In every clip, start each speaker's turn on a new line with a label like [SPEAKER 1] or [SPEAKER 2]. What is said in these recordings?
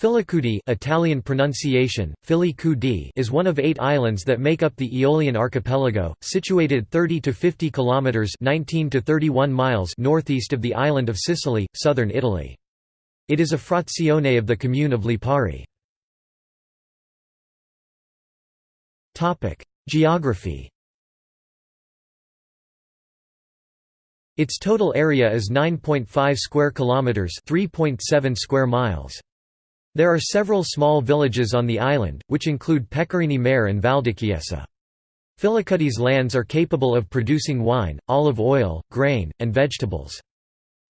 [SPEAKER 1] Filicudi Italian pronunciation, Filicudi is one of eight islands that make up the Aeolian archipelago, situated 30 to 50 kilometers 19 to 31 miles northeast of the island of Sicily, southern Italy. It is a frazione of the commune of Lipari. Topic: Geography. Its total area is 9.5 square kilometers, 3.7 square miles. There are several small villages on the island, which include Pecorini Mare and Valdichiesa. Filicudi's lands are capable of producing wine, olive oil, grain, and vegetables.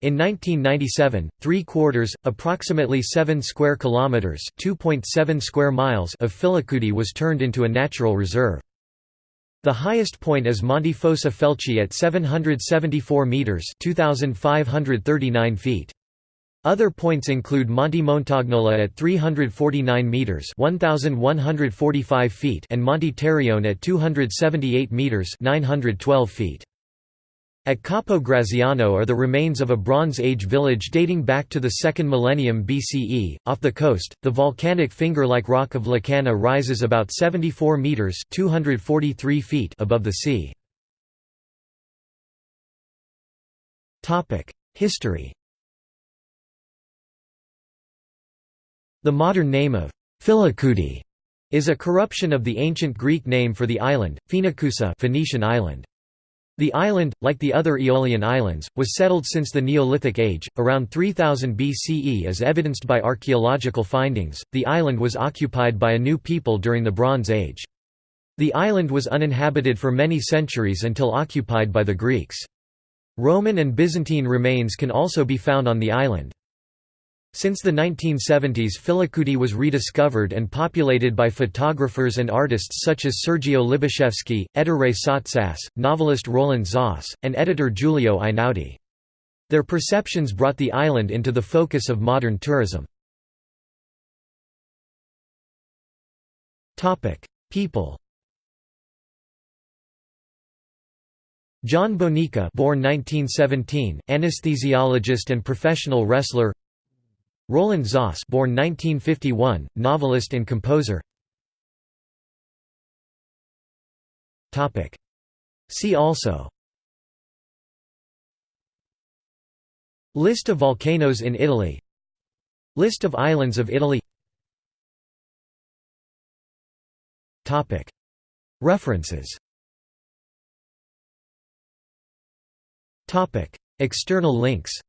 [SPEAKER 1] In 1997, three quarters, approximately 7 square kilometers (2.7 square miles) of Filicudi was turned into a natural reserve. The highest point is Monte Fossa Felci at 774 meters (2,539 feet). Other points include Monte Montagnola at 349 meters (1145 feet) and Monte Terrione at 278 meters (912 feet). At Capo Graziano are the remains of a Bronze Age village dating back to the 2nd millennium BCE. Off the coast, the volcanic finger-like rock of La Canna rises about 74 meters (243 feet) above the sea. Topic: History The modern name of Filicudi is a corruption of the ancient Greek name for the island, Phoenicusa Phoenician island. The island, like the other Aeolian islands, was settled since the Neolithic Age, around 3000 BCE as evidenced by archaeological findings. The island was occupied by a new people during the Bronze Age. The island was uninhabited for many centuries until occupied by the Greeks. Roman and Byzantine remains can also be found on the island. Since the 1970s Filicudi was rediscovered and populated by photographers and artists such as Sergio Libiszewski, Ettore Sottsass, novelist Roland Zoss, and editor Giulio Einaudi. Their perceptions brought the island into the focus of modern tourism. People John Bonica born 1917, anesthesiologist and professional wrestler Roland Zoss born 1951, novelist and composer. See also. List of volcanoes in Italy. List of islands of Italy. References. External links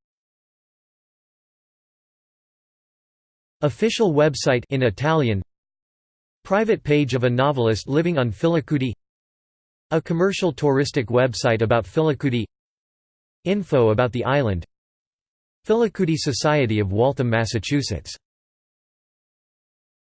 [SPEAKER 1] Official website in Italian Private page of a novelist living on Filicudi A commercial touristic website about Filicudi Info about the island Filicudi Society of Waltham, Massachusetts